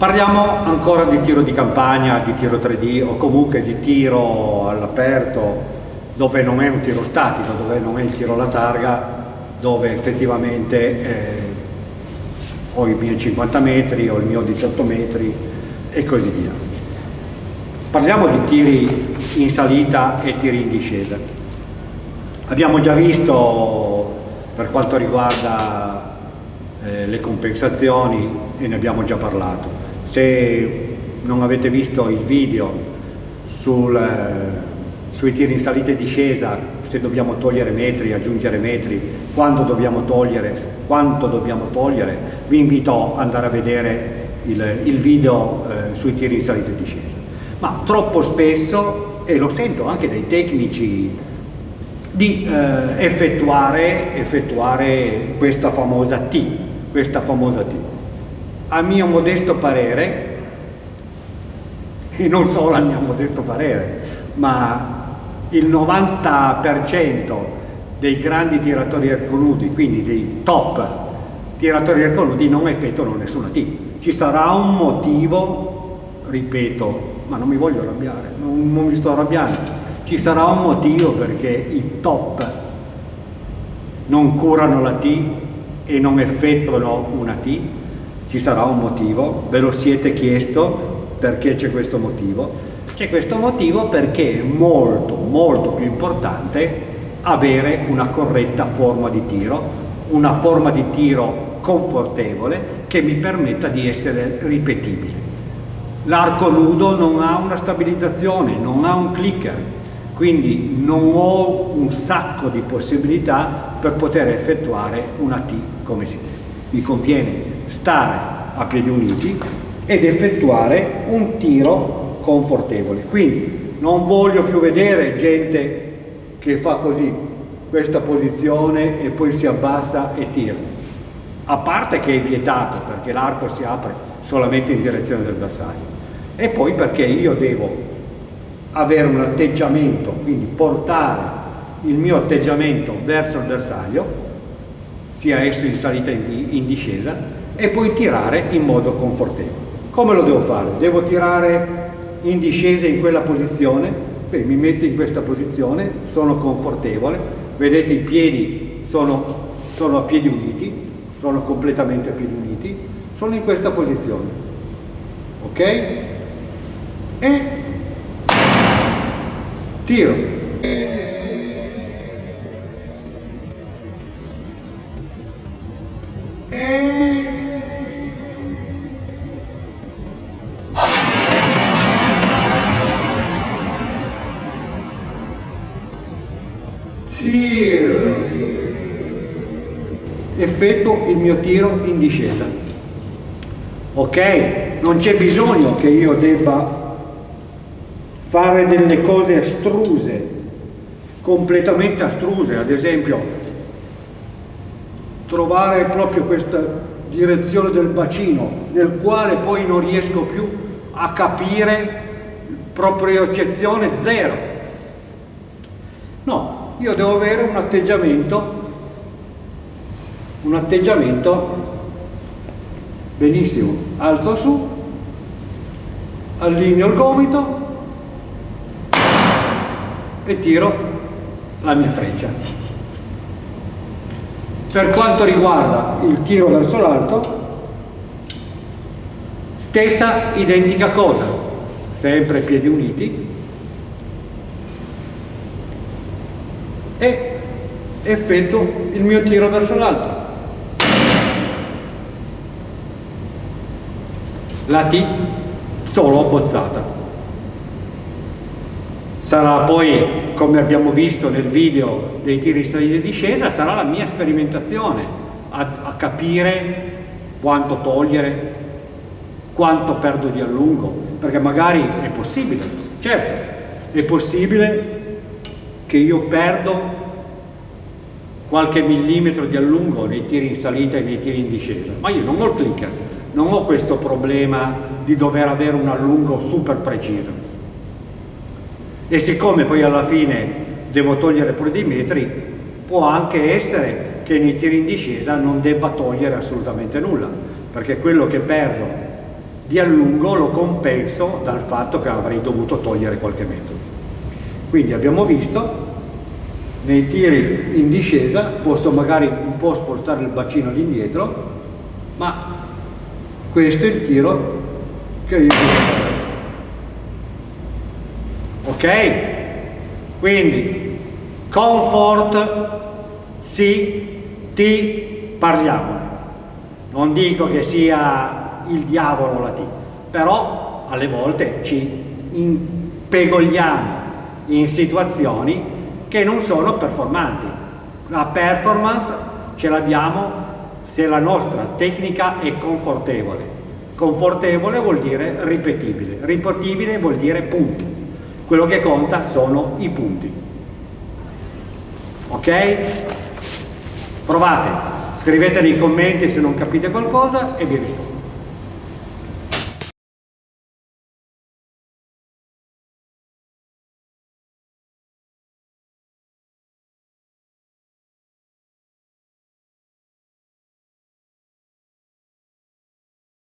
Parliamo ancora di tiro di campagna, di tiro 3D o comunque di tiro all'aperto dove non è un tiro statico, dove non è il tiro alla targa, dove effettivamente eh, ho i miei 50 metri, ho il mio 18 metri e così via. Parliamo di tiri in salita e tiri in discesa. Abbiamo già visto per quanto riguarda eh, le compensazioni e ne abbiamo già parlato. Se non avete visto il video sul, eh, sui tiri in salita e discesa, se dobbiamo togliere metri, aggiungere metri, quando dobbiamo togliere, quanto dobbiamo togliere, vi invito ad andare a vedere il, il video eh, sui tiri in salita e discesa. Ma troppo spesso, e lo sento anche dai tecnici, di eh, effettuare, effettuare questa famosa T, questa famosa T. A mio modesto parere, e non solo a mio modesto parere, ma il 90% dei grandi tiratori erconudi, quindi dei top tiratori erconudi, non effettuano nessuna T. Ci sarà un motivo, ripeto, ma non mi voglio arrabbiare, non, non mi sto arrabbiando, ci sarà un motivo perché i top non curano la T e non effettuano una T, ci sarà un motivo, ve lo siete chiesto perché c'è questo motivo, c'è questo motivo perché è molto molto più importante avere una corretta forma di tiro, una forma di tiro confortevole che mi permetta di essere ripetibile. L'arco nudo non ha una stabilizzazione, non ha un clicker, quindi non ho un sacco di possibilità per poter effettuare una T come si deve. Mi conviene stare a piedi uniti ed effettuare un tiro confortevole. Quindi non voglio più vedere gente che fa così, questa posizione e poi si abbassa e tira. A parte che è vietato perché l'arco si apre solamente in direzione del bersaglio. E poi perché io devo avere un atteggiamento, quindi portare il mio atteggiamento verso il bersaglio, sia esso in salita o in discesa, e poi tirare in modo confortevole. Come lo devo fare? Devo tirare in discesa in quella posizione, beh, mi metto in questa posizione, sono confortevole, vedete i piedi sono, sono a piedi uniti, sono completamente a piedi uniti, sono in questa posizione, ok? E tiro. Effetto il mio tiro in discesa. Ok? Non c'è bisogno che io debba fare delle cose astruse, completamente astruse, ad esempio trovare proprio questa direzione del bacino nel quale poi non riesco più a capire propriocezione zero. No, io devo avere un atteggiamento un atteggiamento benissimo, alzo su, allineo il gomito e tiro la mia freccia. Per quanto riguarda il tiro verso l'alto, stessa identica cosa, sempre piedi uniti e effetto il mio tiro verso l'alto. la T solo abbozzata. Sarà poi, come abbiamo visto nel video dei tiri di salita e discesa, sarà la mia sperimentazione a, a capire quanto togliere, quanto perdo di allungo, perché magari è possibile, certo, è possibile che io perdo qualche millimetro di allungo nei tiri in salita e nei tiri in discesa, ma io non ho il clicker, non ho questo problema di dover avere un allungo super preciso. E siccome poi alla fine devo togliere pure dei metri, può anche essere che nei tiri in discesa non debba togliere assolutamente nulla, perché quello che perdo di allungo lo compenso dal fatto che avrei dovuto togliere qualche metro. Quindi abbiamo visto nei tiri in discesa posso magari un po' spostare il bacino all'indietro, ma questo è il tiro che io devo fare. Ok? Quindi comfort sì, ti parliamone. Non dico che sia il diavolo la T, però alle volte ci impegogliamo in situazioni che non sono performanti. La performance ce l'abbiamo se la nostra tecnica è confortevole. Confortevole vuol dire ripetibile, ripetibile vuol dire punti. Quello che conta sono i punti. Ok? Provate, scrivete nei commenti se non capite qualcosa e vi rispondo.